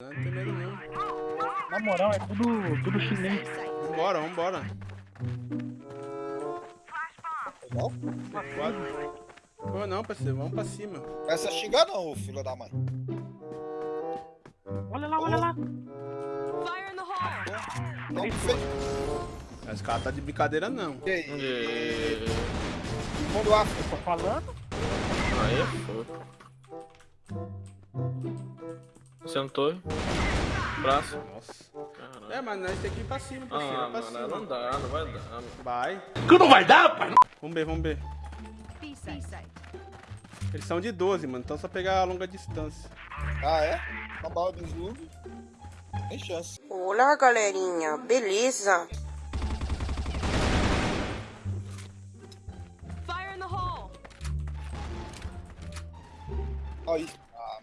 Não tem medo não. Na moral, é tudo, tudo chinês. Vambora, vambora. Não? Quatro. Pô, não, parceiro, vamos pra cima. Essa xingar não, filho da mãe. Olha lá, olha lá. Fire in the hole! Não fez. Esse cara tá de brincadeira não. Que aí? E... Mundo África. Tô falando. Aí é foda. Sentou. Braço. Nossa. Caralho. É, mas nós tem que ir pra cima, parceiro. Ah, é pra mano, cima. não dá, não vai dar. mano. Vai. Que não vai dar, pai? Vamos ver, vamos ver. Eles são de 12, mano. Então é só pegar a longa distância. Ah, é? Uma bala do Zug. Tem chance. Olá, galerinha, beleza? Fire in the hole! Aí.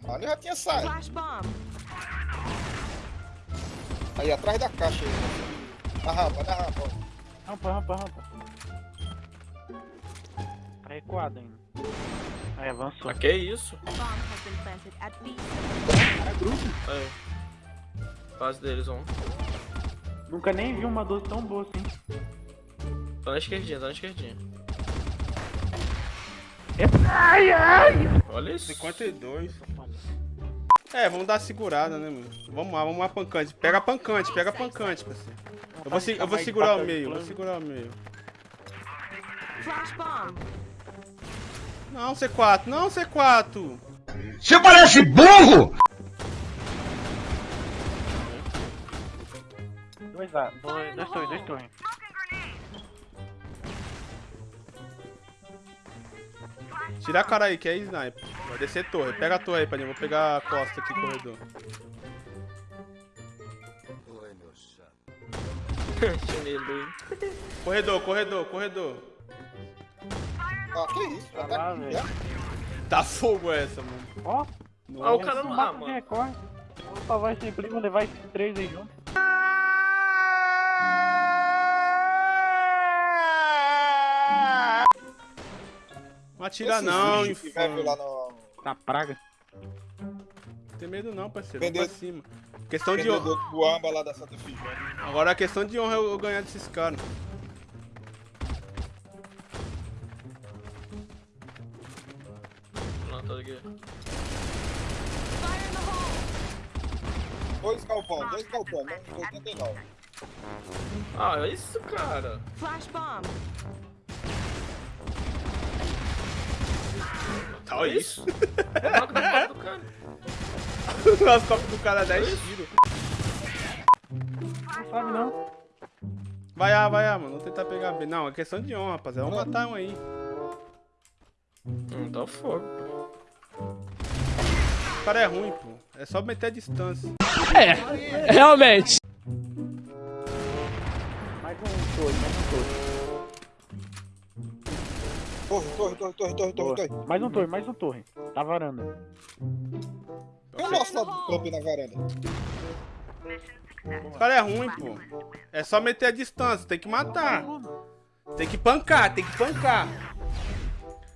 Ah, eu já tinha saído. Flash bomb! Aí, atrás da caixa aí. Na rampa, na rampa. ó. Rampa, rampa, rampa. Tá recuado ainda. Aí avançou. Ah, que isso? At B. Aí. Base deles, um. Nunca nem vi uma 12 tão boa assim. Tá na esquerdinha, tá na esquerdinha. Ai, ai! Olha isso. 52. É, vamos dar segurada, né, mano? Vamos lá, vamos lá, pancante. Pega a pancante, pega a pancante, parceiro. Eu vou, se- eu vou segurar o meio, vou segurar o meio. Não, C4, não, C4. Você parece burro! Dois A, dois, dois torres, dois Tira a cara aí, que é sniper. Vai descer torre. Pega a torre aí, Paninho. Vou pegar a costa aqui, corredor. Corredor, corredor, corredor. Ah, que isso? Ah, tá lá. Tá fogo essa, mano. Ó, Ah, o cara não. Ah, mano. recorre. Vou salvar esse primo, levar esses três aí junto. Atira Esses não, infame. no... Na praga. Não tem medo não, parceiro. Vendedor- pra cima. Questão de honra. Vendedor do amba lá da Santa Figênia. Agora a questão de honra é eu ganhar desses caras. Não, tá! Dois galpão, dois galpão, né? 89. Ah, é isso, cara. Flash bomb! Tá Olha isso. isso. Coloca na porta do cara. As copas do cara 10 tiros. Não sabe não. Vai A, vai A, mano. Vou tentar pegar B. Não, é questão de honra, rapaziada. Vamos matar um aí. Hum, tá fogo. O cara é ruim, pô. É só meter a distância. Realmente. Mais um torre, mais um torre. Torre, torre, torre, torre, torre, torre, torre. Mais um torre, mais um torre. Tá varanda. Tem o nosso aí na varanda. O cara é ruim, pô. É só meter a distância. Tem que matar. Tem que pancar, tem que pancar.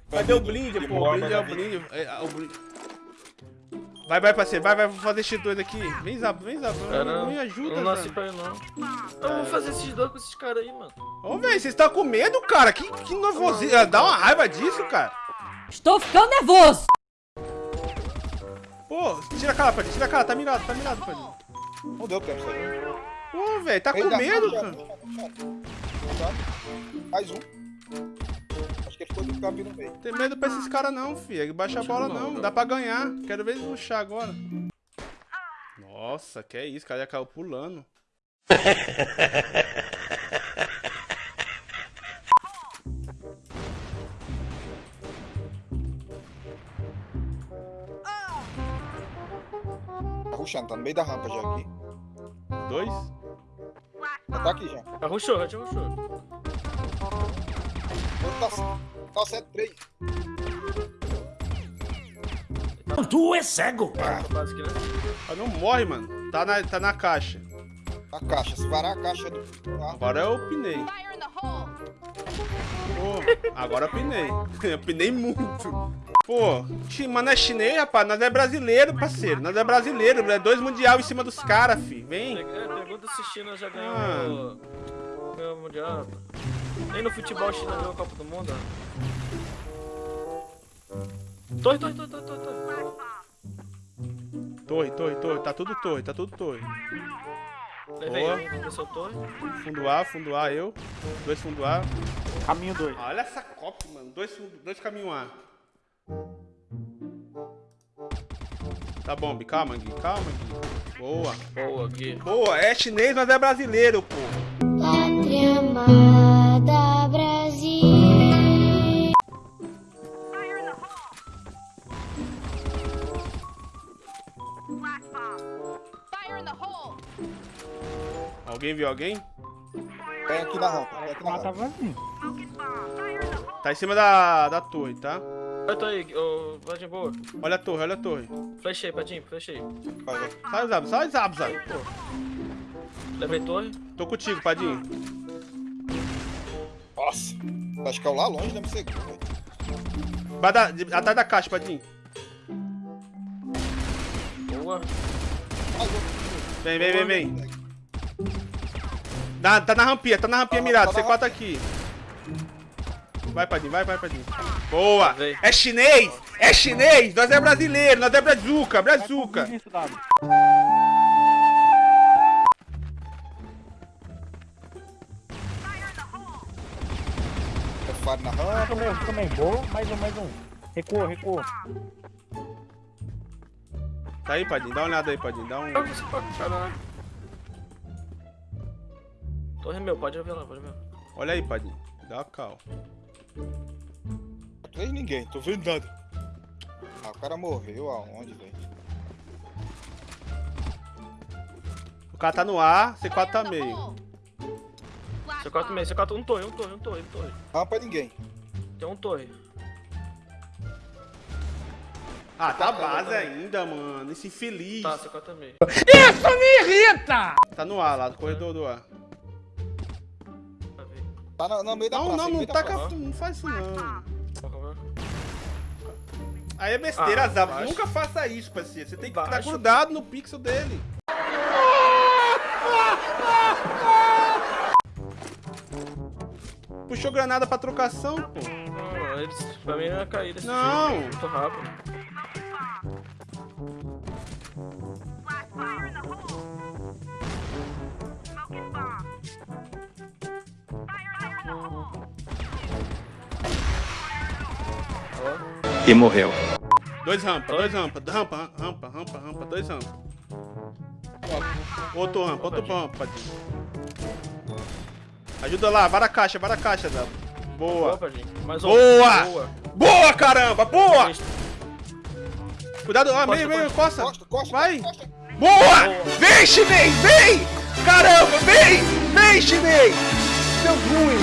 Cadê o blind, pô? O blind é o blind. É, o blind. Vai, vai, parceiro. Vai, vai, vou fazer X2 aqui. Vem, Zap, vem, Zap. Não me ajuda, não nasci pra ir, não. Eu vou fazer esses dois com esses caras aí, mano. Ô, velho, vocês estão com medo, cara? Que, que nervosinho. Dá uma raiva disso, cara. Estou ficando nervoso. Pô, tira a cara, Padinho. Tira a cara. Tá mirado, tá mirado, Padinho. Não deu tempo aí. Pô, velho, tá com medo, cara. Mais um. Ficou do campo no meio. Tem medo pra esses caras não, filho. Baixa a bola não. Dá pra ganhar. Quero ver eles ruxar agora. Nossa, que é isso. O cara já caiu pulando. Tá ruxando, tá no meio da rampa já aqui. Dois? Já tá aqui já. Arruxou, já arruxou. Outro tá, tá 7-3. Tu é cego! Ah, não morre, mano. Tá na, tá na caixa. A caixa, se varar a caixa do. Ah, Agora eu pinei. Fire in the hole! Pô, agora eu pinei. Eu pinei muito. Pô, chi- mano, é chinês, rapaz. Nós é brasileiro, parceiro. Nós é brasileiro. É dois mundial em cima dos caras, fi. Vem. É, pergunta se China já ganhou Ah. o Mundial. Nem no futebol China ganhou a Copa do Mundo. ó. Torre, torre, torre, torre, torre, torre. Torre, torre. Tá tudo torre, tá tudo torre. Levei Boa. um, desceu torre. Fundo A, fundo A, eu. Dois fundo A. Caminho 2. Olha essa copa, mano. Dois, dois caminho A. Tá bom, Bi. Calma, Gui. Calma, Gui. Boa. Boa, Gui. Boa. É chinês, mas é brasileiro, pô. Pátria Alguém viu alguém? Tem aqui na rampa. Tem aqui na rampa. vazio. Tá em cima da, da torre, tá? Eu tô aí, ô, Vadinho, boa. Olha a torre, olha a torre. Flechei, Padinho, flechei. Sai, Zab, sai, Zab, sai. Levei torre. Tô contigo, Padinho. Nossa. Acho que é o lá longe, deve ser. velho. Vai da- de- atrás da caixa, Padinho. Boa. Outro. Vem, vem, vem, vem. Na- tá na rampinha, tá na rampinha mirado. tá na C4 aqui. Vai, Padinho, vai, vai, Padinho. Boa! É chinês! É chinês! Nós é brasileiro, nós é brazuca, brazuca. Isso, W. Faro na rampa. Também, também. Boa. Mais um, mais um. Recua, recua. Tá aí, Padinho, dá uma olhada aí, Padinho. Dá um. Pra. Torre é meu, pode ver lá, pode ver. Olha aí, Padinho. Dá uma cal. Não vejo ninguém, tô vendo nada. Ah, o cara morreu aonde, velho? O cara tá no A, C4 tá meio. C4 meio, C4 um torre, um torre, um torre, um torre. Rampa é ninguém. Tem um torre. Ah, tá base ainda, mano. Esse infeliz. Tá, C4 meio. Tá no A lá, no corredor do A. Vai ver. Tá na- no meio da Não, praça. não, no não taca. praça. Não faz isso não. Comer. Aí é besteira, Ah, Zab. baixo. Nunca faça isso, parceiro. Você tem que estar Baixo. grudado no pixel dele. Puxou granada pra trocação, pô. Não, eles, pra mim ia cair desse Não. jogo. Muito rápido. E morreu. Dois rampa, dois rampa, rampa, rampa, rampa, rampa, dois rampa. Outro rampa, outro rampa. Ajuda lá, vara a caixa, vara a caixa, Zab. Boa, Boa. Boa! Boa. Boa, caramba, boa! Cuidado, ah, Costa, meio, meio, costa. costa. Costa, Vai. costa. Boa! Vem, chinês, vem! Caramba, vem! Vem, chinês! Seu ruim!